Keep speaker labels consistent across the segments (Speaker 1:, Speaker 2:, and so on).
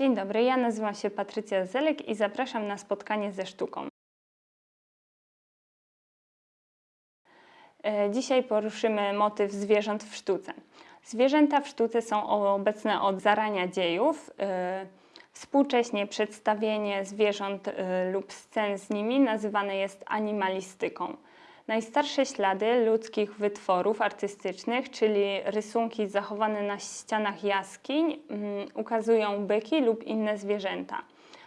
Speaker 1: Dzień dobry, ja nazywam się Patrycja Zelek i zapraszam na spotkanie ze sztuką. E, Dzisiaj poruszymy motyw zwierząt w sztuce. Zwierzęta w sztuce są obecne od zarania dziejów. E, Współcześnie przedstawienie zwierząt e, lub scen z nimi nazywane jest animalistyką. Najstarsze ślady ludzkich wytworów artystycznych, czyli rysunki zachowane na ścianach jaskiń, mm, ukazują byki lub inne zwierzęta.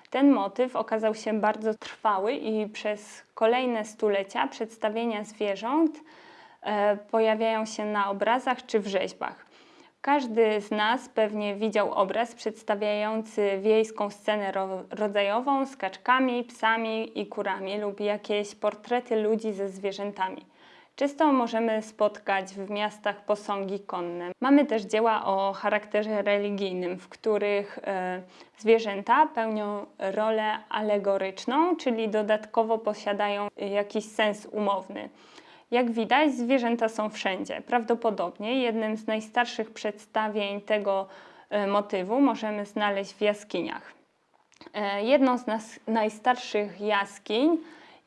Speaker 1: Ten motyw okazał się bardzo trwały i przez kolejne stulecia przedstawienia zwierząt e, pojawiają się na obrazach czy w rzeźbach. Każdy z nas pewnie widział obraz przedstawiający wiejską scenę ro rodzajową z kaczkami, psami i kurami lub jakieś portrety ludzi ze zwierzętami. Często możemy spotkać w miastach posągi konne. Mamy też dzieła o charakterze religijnym, w których e, zwierzęta pełnią rolę alegoryczną, czyli dodatkowo posiadają jakiś sens umowny. Jak widać, zwierzęta są wszędzie. Prawdopodobnie jednym z najstarszych przedstawień tego e, motywu możemy znaleźć w jaskiniach. E, jedną z najstarszych jaskiń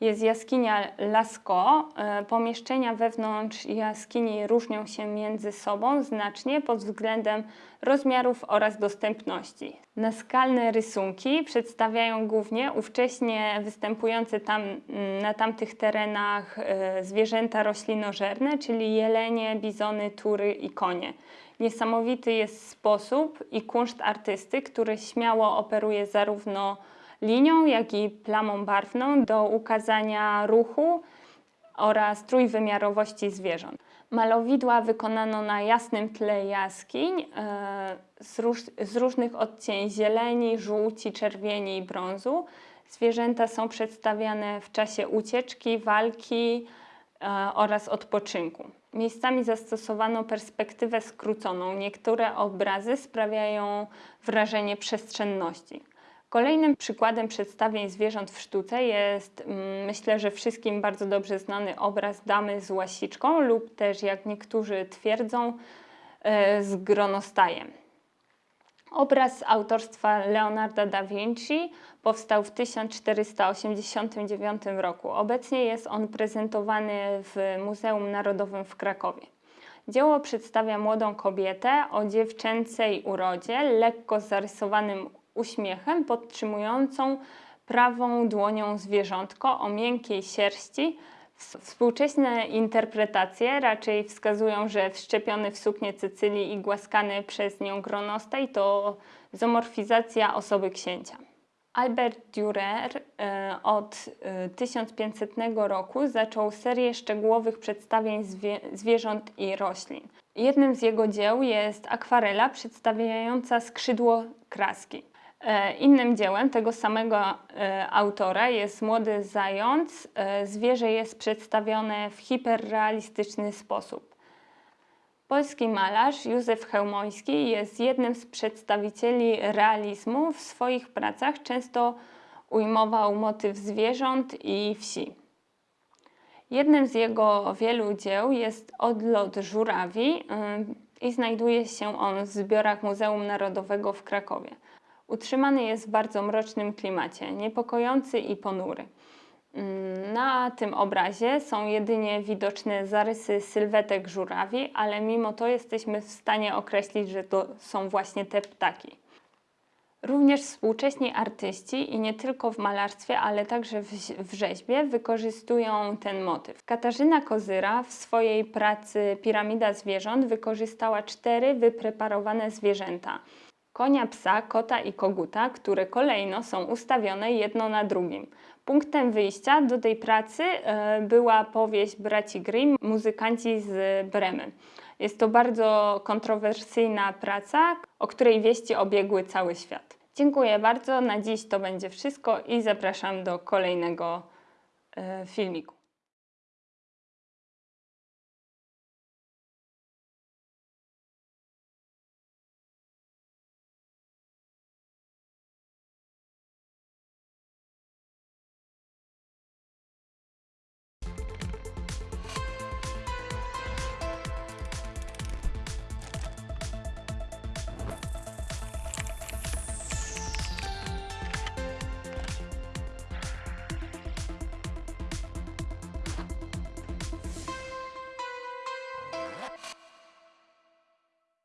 Speaker 1: jest jaskinia Lascaux. E, pomieszczenia wewnątrz jaskini różnią się między sobą znacznie pod względem rozmiarów oraz dostępności. Naskalne rysunki przedstawiają głównie ówcześnie występujące tam, mm, na tamtych terenach e, zwierzęta roślinożerne, czyli jelenie, bizony, tury i konie. Niesamowity jest sposób i kunszt artysty, który śmiało operuje zarówno linią, jak i plamą barwną do ukazania ruchu oraz trójwymiarowości zwierząt. Malowidła wykonano na jasnym tle jaskiń e, z, z różnych odcieni zieleni, żółci, czerwieni i brązu. Zwierzęta są przedstawiane w czasie ucieczki, walki e, oraz odpoczynku. Miejscami zastosowano perspektywę skróconą. Niektóre obrazy sprawiają wrażenie przestrzenności. Kolejnym przykładem przedstawień zwierząt w sztuce jest, mm, myślę, że wszystkim bardzo dobrze znany obraz Damy z łasiczką lub też, jak niektórzy twierdzą, e, z gronostajem. Obraz autorstwa Leonarda da Vinci powstał w 1489 roku. Obecnie jest on prezentowany w Muzeum Narodowym w Krakowie. Dzieło przedstawia młodą kobietę o dziewczęcej urodzie, lekko zarysowanym uśmiechem podtrzymującą prawą dłonią zwierzątko o miękkiej sierści. Współczesne interpretacje raczej wskazują, że wszczepiony w suknię Cecylii i głaskany przez nią gronostaj to zomorfizacja osoby księcia. Albert Dürer e, od 1500 e, roku zaczął serię szczegółowych przedstawień zwie zwierząt i roślin. Jednym z jego dzieł jest akwarela przedstawiająca skrzydło kraski. E, innym dziełem tego samego e, autora jest Młody Zając. E, zwierzę jest przedstawione w hiperrealistyczny sposób. Polski malarz Józef Chełmoński jest jednym z przedstawicieli realizmu. W swoich pracach często ujmował motyw zwierząt i wsi. Jednym z jego wielu dzieł jest Odlot żurawi i znajduje się on w zbiorach Muzeum Narodowego w Krakowie. Utrzymany jest w bardzo mrocznym klimacie, niepokojący i ponury. Mm, na tym obrazie są jedynie widoczne zarysy sylwetek żurawi, ale mimo to jesteśmy w stanie określić, że to są właśnie te ptaki. Również współcześni artyści i nie tylko w malarstwie, ale także w, rzeźbie wykorzystują ten motyw. Katarzyna Kozyra w swojej pracy Piramida zwierząt wykorzystała cztery wypreparowane zwierzęta konia, psa, kota i koguta, które kolejno są ustawione jedno na drugim. Punktem wyjścia do tej pracy e, była powieść braci Grimm, muzykanci z Bremy. Jest to bardzo kontrowersyjna praca, o której wieści obiegły cały świat. Dziękuję bardzo, na dziś to będzie wszystko i zapraszam do kolejnego e, filmiku.